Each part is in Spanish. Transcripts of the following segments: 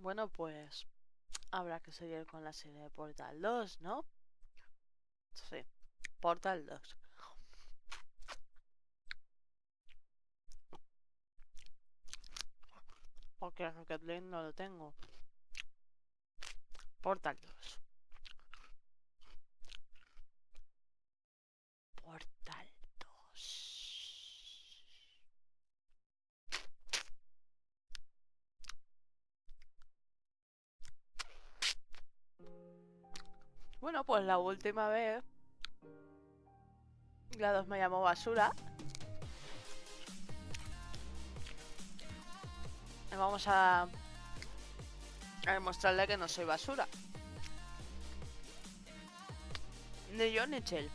Bueno, pues habrá que seguir con la serie de Portal 2, ¿no? Sí, Portal 2. Porque Rocket League no lo tengo. Portal 2. Bueno, pues la última vez la 2 me llamó basura. Vamos a, a demostrarle que no soy basura. Ni yo ni Chel.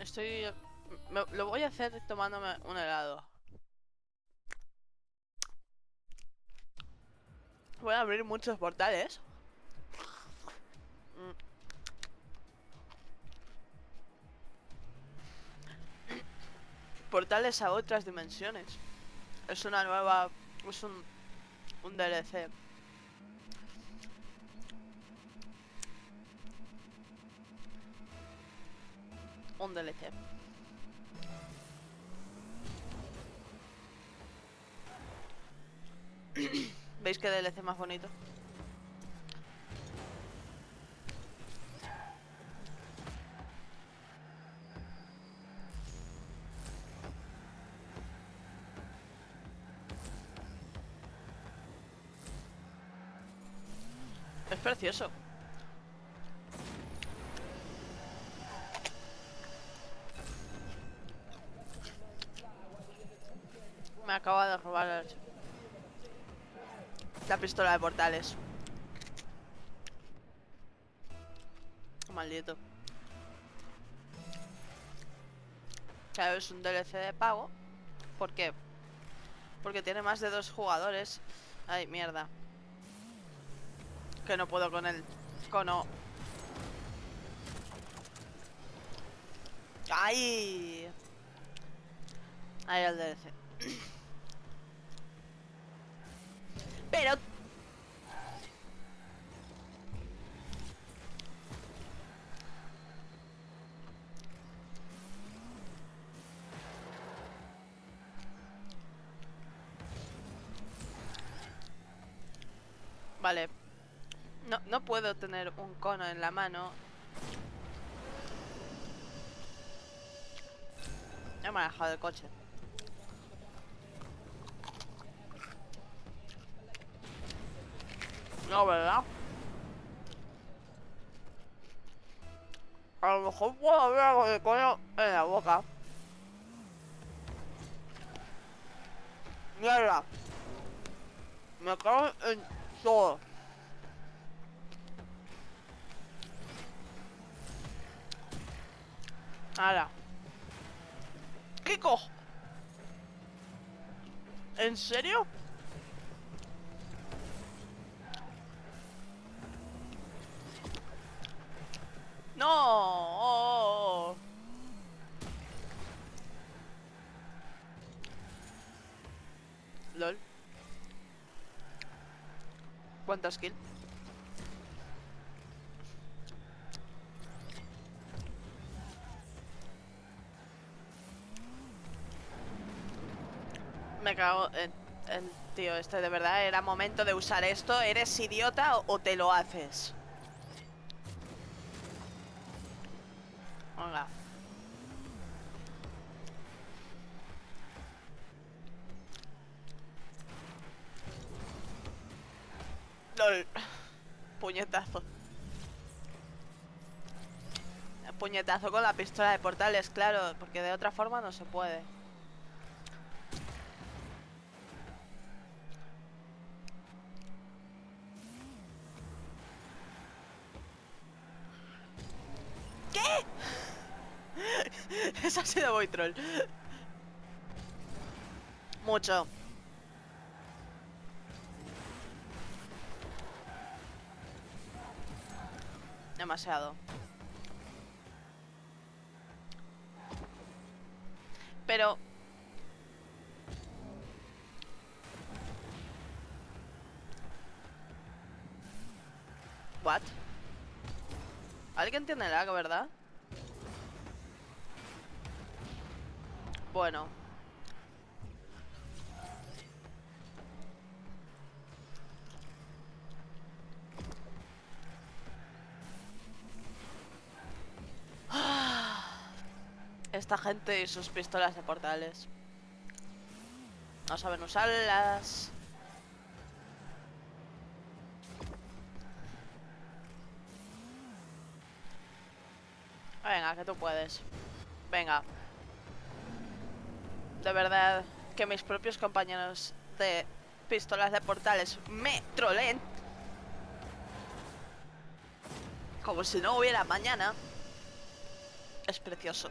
Estoy... me- lo voy a hacer tomándome un helado. Voy a abrir muchos portales. Portales a otras dimensiones. Es una nueva... Es un... Un DLC. Un DLC. ¿Veis qué DLC más bonito? Es precioso. Me acaba de robar el- la pistola de portales. Maldito. Claro, es un DLC de pago. ¿Por qué? Porque tiene más de dos jugadores. Ay, mierda. Que no puedo con el cono. ¡Ay! Ahí el DLC. Pero... Vale. No, no puedo tener un cono en la mano. Ya me ha dejado el coche. No, ¿verdad? A lo mejor puedo haber algo de coño en la boca. Mierda. Me cago en todo. Ahora. ¿Qué cojo? ¿En serio? No. LOL. ¿Cuántas kills? Me cago en tío este, de verdad, era momento de usar esto. ¿Eres idiota o te lo haces? Venga. LOL. Puñetazo. Puñetazo con la pistola de portales, claro, porque de otra forma no se puede. ¿Qué? Eso ha sido muy troll. Mucho. Demasiado. pero... What? ¿Alguien tiene lag, verdad? Bueno, Esta gente y sus pistolas de portales. No saben usarlas. Venga, que tú puedes. Venga. De verdad, que mis propios compañeros de pistolas de portales me troleen. Como si no hubiera mañana. Es precioso.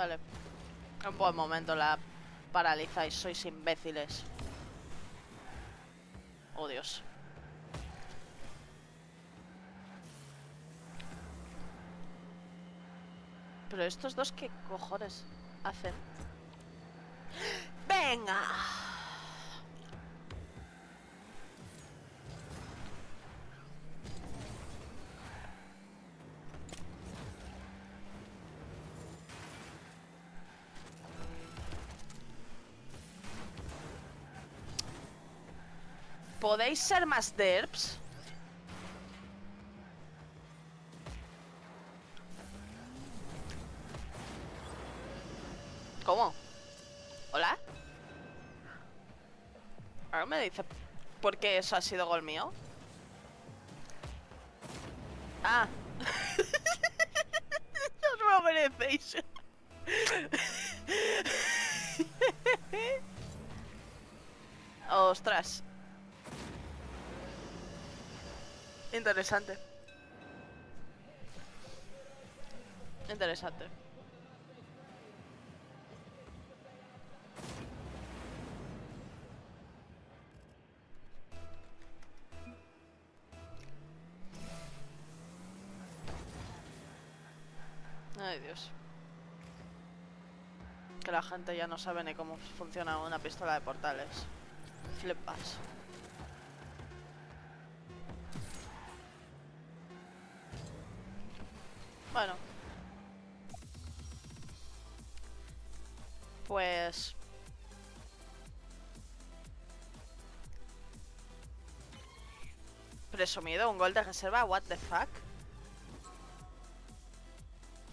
Vale. Un buen momento la paralizáis, sois imbéciles. Oh, Dios. Pero estos dos, ¿qué cojones hacen? ¡Venga! ¿Podéis ser más derps? ¿Cómo? ¿Hola? Ahora me dice por qué eso ha sido gol mío. Ah. no lo merecéis. Ostras. Interesante. Interesante. Ay, Dios. Que la gente ya no sabe ni cómo funciona una pistola de portales. Flipas. Presumido, un gol de reserva, what the fuck.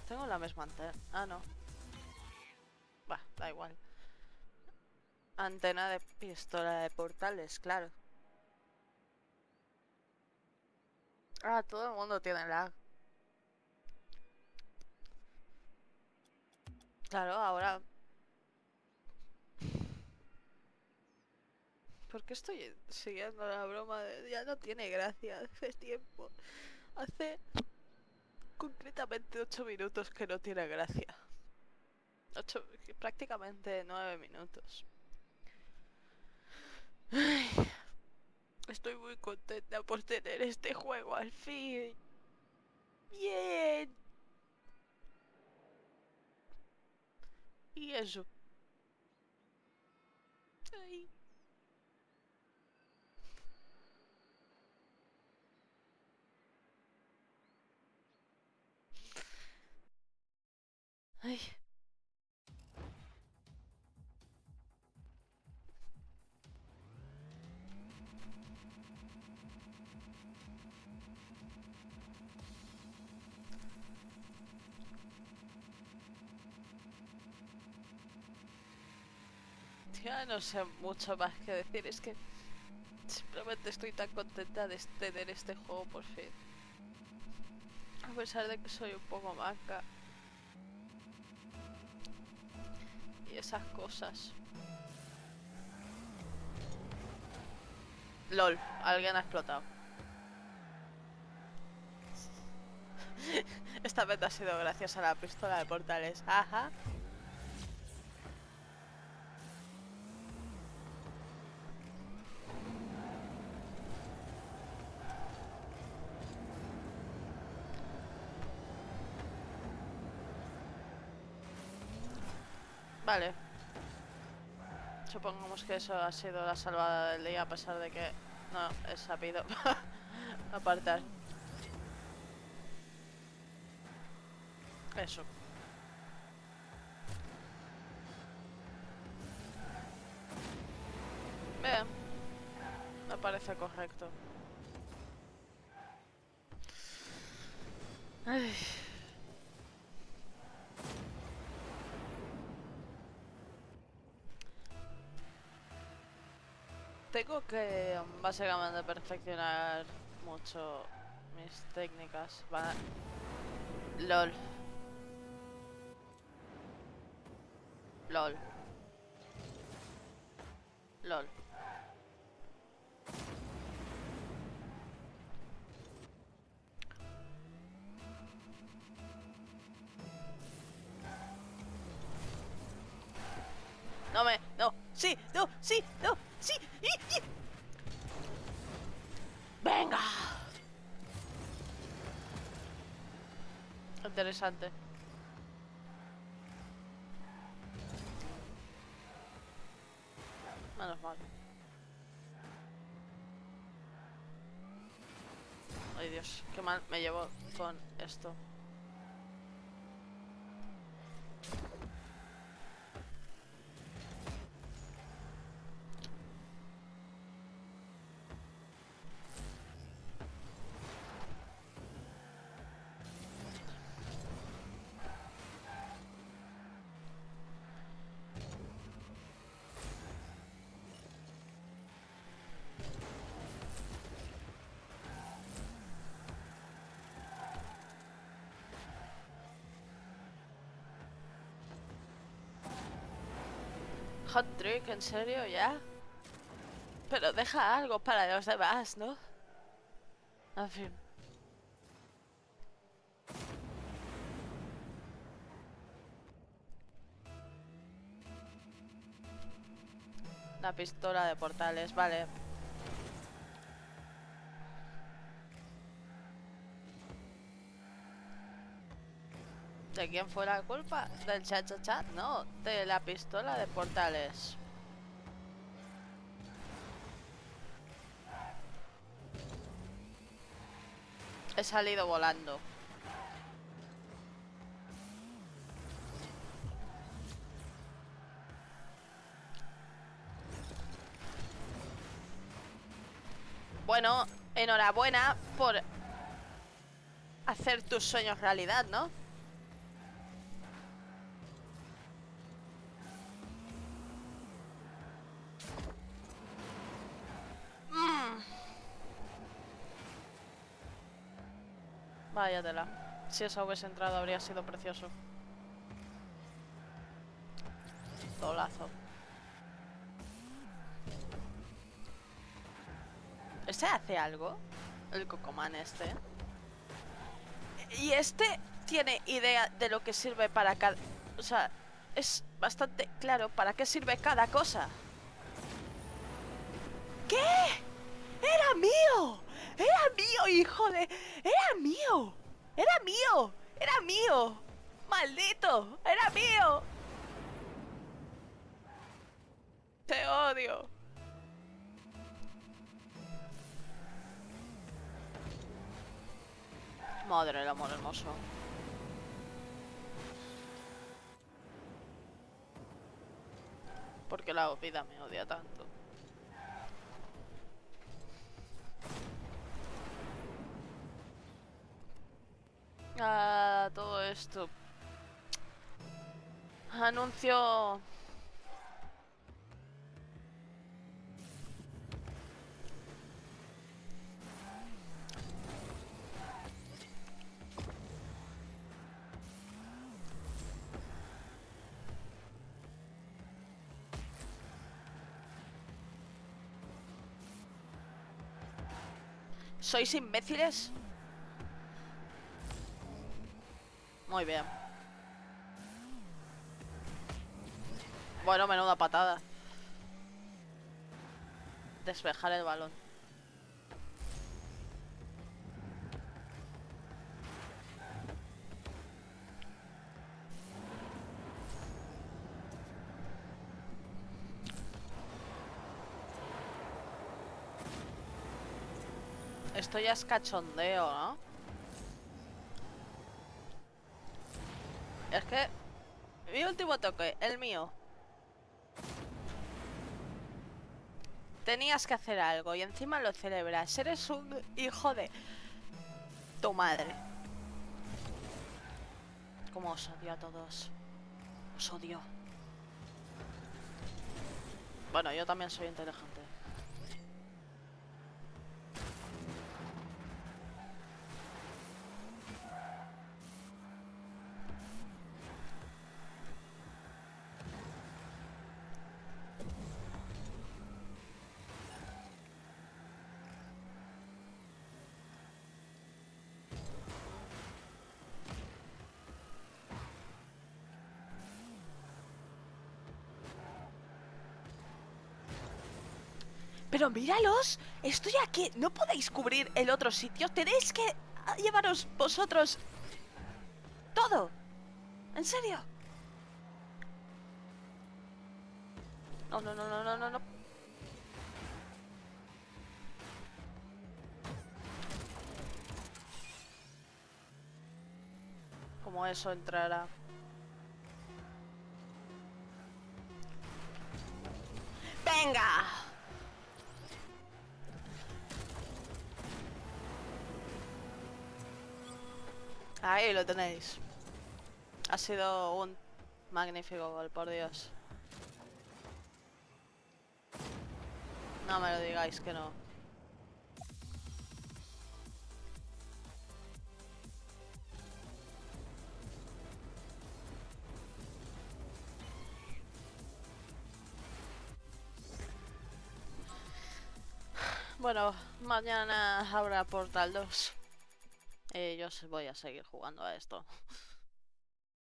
Tengo la misma antena. Ah, no. Va, da igual. Antena de pistola de portales, claro. Ah, todo el mundo tiene lag. Claro, ahora... ¿Por qué estoy siguiendo la broma? De... Ya no tiene gracia hace tiempo. Hace concretamente 8 minutos que no tiene gracia. Ocho, prácticamente 9 minutos. Estoy muy contenta por tener este juego al fin. Bien. Y eso. Ay. Ya no sé mucho más que decir, es que simplemente estoy tan contenta de este, tener este juego por fin. A pesar de que soy un poco manca. Y esas cosas. LOL, alguien ha explotado. Esta vez ha sido gracias a la pistola de portales. Ajá. Vale. Supongamos que eso ha sido la salvada del día a pesar de que no he sabido apartar. Eso. Bien. Me parece correcto. Ay. Tengo que básicamente perfeccionar mucho mis técnicas. Va... LOL. LOL. LOL. No me... No. Sí. No. Sí. No. Sí. ¡Y, y! Venga. Interesante. Menos mal. Ay Dios, qué mal me llevo con esto. Hot trick, ¿en serio ya? Pero deja algo para los demás, ¿no? En fin. La pistola de portales, vale. ¿De quién fue la culpa? ¿Del chat chat chat? No, de la pistola de portales. He salido volando. Bueno, enhorabuena por hacer tus sueños realidad, ¿no? Si esa hubiese entrado habría sido precioso. Tolazo. ¿Este hace algo? El cocomán este. Y este tiene idea de lo que sirve para cada... O sea, es bastante claro para qué sirve cada cosa. ¿Qué? ¡Era mío! ¡Era mío, hijo de... ¡Era mío! ¡Era mío! ¡Era mío! ¡Maldito! ¡Era mío! Te odio. Madre del amor hermoso. Porque la vida me odia tanto. Ah, todo esto. Anuncio. ¿Sois imbéciles? Muy bien. Bueno, menuda patada. Despejar el balón. Esto ya es cachondeo, ¿no? Es que... Mi último toque, el mío. Tenías que hacer algo y encima lo celebras. Eres un hijo de... Tu madre. Como os odio a todos. Os odio. Bueno, yo también soy inteligente. Míralos, estoy aquí. ¿No podéis cubrir el otro sitio? Tenéis que llevaros vosotros todo. ¿En serio? No, no, no, no, no, no, no. Como eso entrará. ¡Venga! Ahí lo tenéis. Ha sido un magnífico gol, por Dios. No me lo digáis que no. Bueno, mañana habrá Portal 2. Eh, yo voy a seguir jugando a esto.